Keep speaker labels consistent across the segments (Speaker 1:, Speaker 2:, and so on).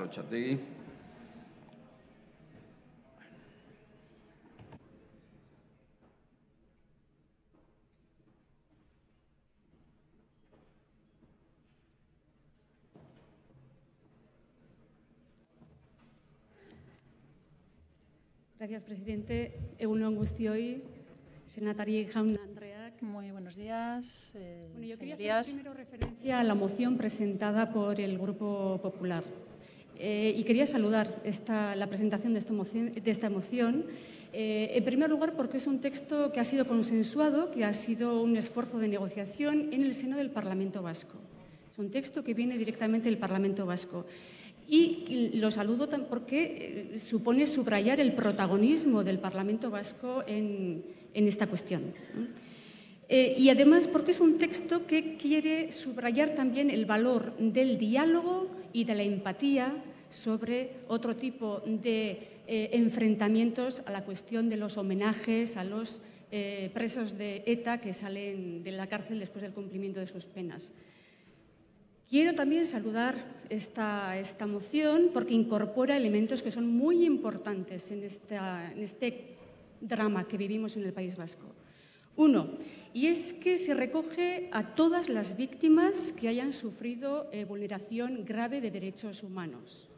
Speaker 1: Rochategui.
Speaker 2: Gracias, presidente. Egunon guztioi, senatari jaun.
Speaker 3: Muy buenos días, eh,
Speaker 2: Bueno, yo quería
Speaker 3: señorías.
Speaker 2: hacer primero referencia a la moción presentada por el Grupo Popular. Eh, y quería saludar esta- la presentación de esta moción, de esta moción eh, en primer lugar, porque es un texto que ha sido consensuado, que ha sido un esfuerzo de negociación en el seno del Parlamento Vasco. Es un texto que viene directamente del Parlamento Vasco. Y lo saludo porque eh, supone subrayar el protagonismo del Parlamento Vasco en, en esta cuestión. Eh, y además porque es un texto que quiere subrayar también el valor del diálogo y de la empatía sobre otro tipo de eh, enfrentamientos a la cuestión de los homenajes a los eh, presos de ETA que salen de la cárcel después del cumplimiento de sus penas. Quiero también saludar esta, esta moción porque incorpora elementos que son muy importantes en, este drama que vivimos en el País Vasco. Uno, y es que se recoge a todas las víctimas que hayan sufrido eh, vulneración grave de derechos humanos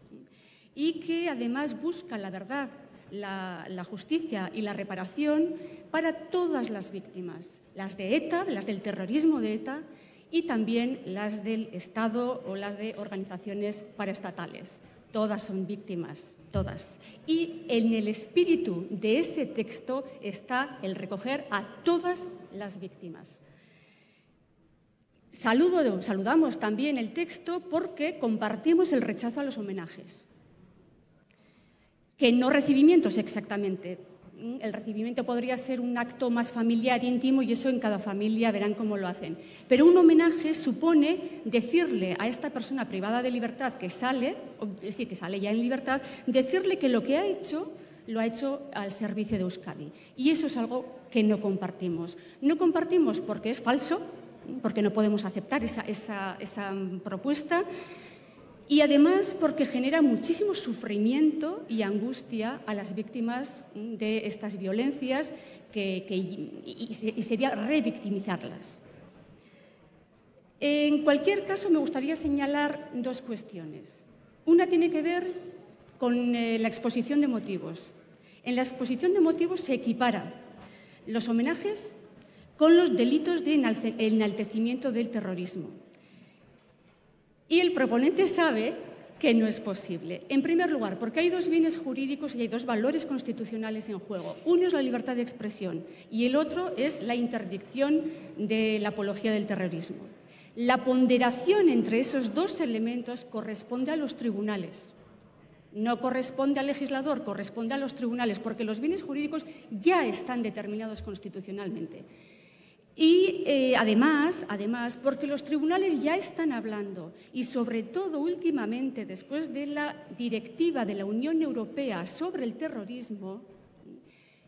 Speaker 2: y que además busca la verdad, la, justicia y la reparación para todas las víctimas, las de ETA, las del terrorismo de ETA y también las del Estado o las de organizaciones paraestatales. Todas son víctimas, todas. Y en el espíritu de ese texto está el recoger a todas las víctimas. Saludo- saludamos también el texto porque compartimos el rechazo a los homenajes que no recibimientos exactamente. Mm, El recibimiento podría ser un acto más familiar, íntimo, y eso en cada familia verán cómo lo hacen. Pero un homenaje supone decirle a esta persona privada de libertad que sale, o sí, que sale ya en libertad, decirle que lo que ha hecho lo ha hecho al servicio de Euskadi. Y eso es algo que no compartimos. No compartimos porque es falso, porque no podemos aceptar esa, esa- esa, mm, propuesta, y además porque genera muchísimo sufrimiento y angustia a las víctimas mm, de estas violencias que- y, y se- y sería revictimizarlas. En cualquier caso, me gustaría señalar dos cuestiones. Una tiene que ver con eh, la exposición de motivos. En la exposición de motivos se equipara los homenajes con los delitos de enaltecimiento del terrorismo. Y el proponente sabe que no es posible. En primer lugar, porque hay dos bienes jurídicos y hay dos valores constitucionales en juego. Uno es la libertad de expresión y el otro es la interdicción de la apología del terrorismo. La ponderación entre esos dos elementos corresponde a los tribunales. No corresponde al legislador, corresponde a los tribunales, porque los bienes jurídicos ya están determinados constitucionalmente. Y eh, además, además, porque los tribunales ya están hablando y sobre todo últimamente, después de la directiva de la Unión Europea sobre el terrorismo,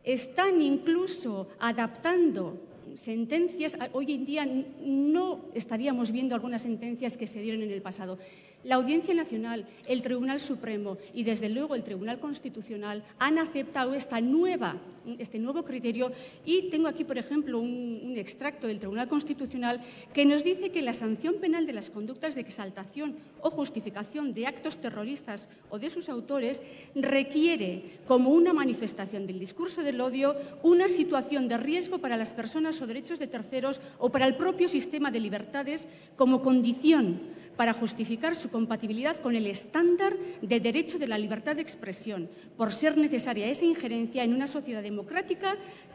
Speaker 2: están incluso adaptando sentencias. Hoy en día no estaríamos viendo algunas sentencias que se dieron en el pasado. La Audiencia Nacional, el Tribunal Supremo y, desde luego, el Tribunal Constitucional han aceptado esta nueva, este nuevo criterio. Y tengo aquí, por ejemplo, un, extracto del Tribunal Constitucional que nos dice que la sanción penal de las conductas de exaltación o justificación de actos terroristas o de sus autores requiere, como una manifestación del discurso del odio, una situación de riesgo para las personas o derechos de terceros o para el propio sistema de libertades como condición para justificar su compatibilidad con el estándar de derecho de la libertad de expresión, por ser necesaria esa injerencia en una sociedad democrática,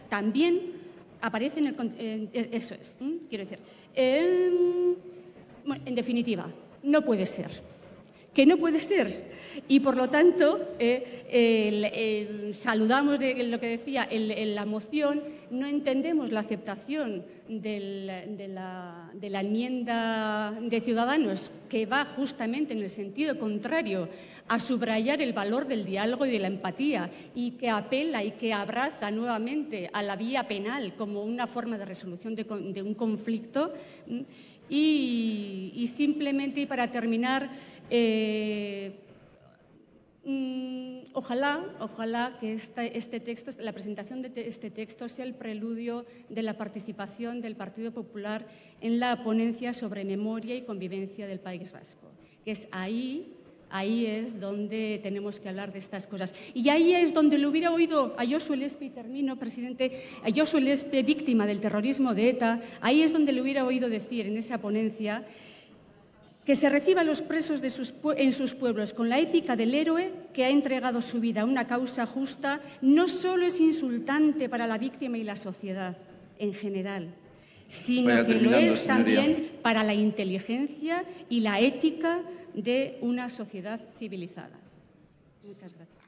Speaker 2: también aparece en el... eso es, quiero decir. Bueno, en definitiva, no puede ser. Que no puede ser. Y por lo tanto, eh, saludamos de lo que decía el- el- la moción, no entendemos la aceptación de, la, enmienda de Ciudadanos, que va justamente en el sentido contrario a subrayar el valor del diálogo y de la empatía y que apela y que abraza nuevamente a la vía penal como una forma de resolución de, un conflicto. Y, y simplemente, y para terminar, eh, Ojalá, ojalá que este texto, la presentación de este texto sea el preludio de la participación del Partido Popular en la ponencia sobre memoria y convivencia del País Vasco, que es ahí Ahí es donde tenemos que hablar de estas cosas. Y ahí es donde le hubiera oído a Josué Lespe, termino, presidente, a Josué Lespe, víctima del terrorismo de ETA, ahí es donde le hubiera oído decir en esa ponencia que se reciba a los presos en sus pueblos con la épica del héroe que ha entregado su vida a una causa justa, no solo es insultante para la víctima y la sociedad en general, sino que lo es también para la inteligencia y la ética de una sociedad civilizada. Muchas gracias.